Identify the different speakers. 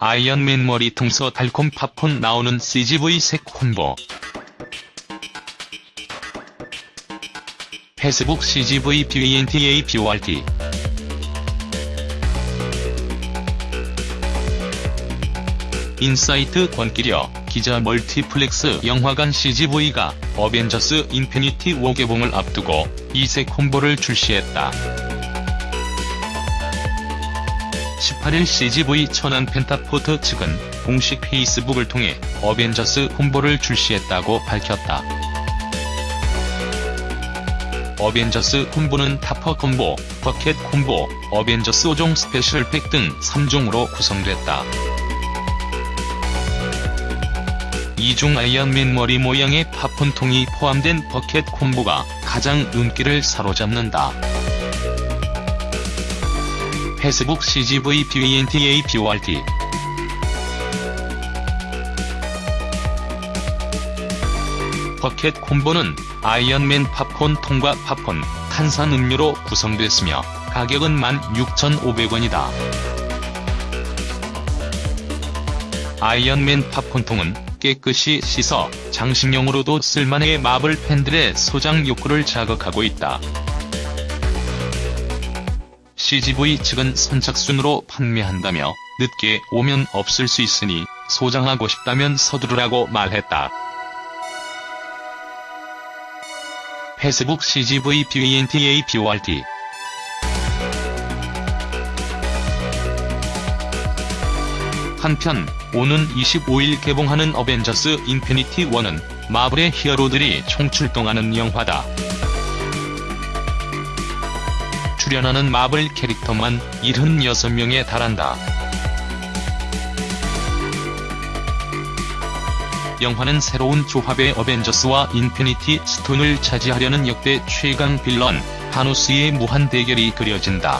Speaker 1: 아이언맨 머리통서 달콤 팝콘 나오는 CGV 이색 콤보. 페이스북 CGV 펜타포트 인사이트 권기려 기자 멀티플렉스 영화관 CGV가 어벤져스 인피니티 워 개봉을 앞두고 이색 콤보를 출시했다. 18일 CGV 천안 펜타포트 측은 공식 페이스북을 통해 어벤져스 콤보를 출시했다고 밝혔다. 어벤져스 콤보는 토퍼 콤보, 버켓 콤보, 어벤져스 5종 스페셜 팩 등 3종으로 구성됐다. 이중 아이언맨 머리 모양의 팝콘통이 포함된 버켓 콤보가 가장 눈길을 사로잡는다. 페이스북 CGV 펜타포트 버켓 콤보는 아이언맨 팝콘 통과 팝콘, 탄산음료로 구성됐으며 가격은 16,500원이다. 아이언맨 팝콘통은 깨끗이 씻어 장식용으로도 쓸만해 마블 팬들의 소장 욕구를 자극하고 있다. CGV 측은 선착순으로 판매한다며 늦게 오면 없을 수 있으니 소장하고 싶다면 서두르라고 말했다. 페이스북 CGV 펜타포트 한편 오는 25일 개봉하는 어벤져스 인피니티 워는 마블의 히어로들이 총출동하는 영화다. 출연하는 마블 캐릭터만 76명에 달한다. 영화는 새로운 조합의 어벤져스와 인피니티 스톤을 차지하려는 역대 최강 빌런, 타노스의 무한 대결이 그려진다.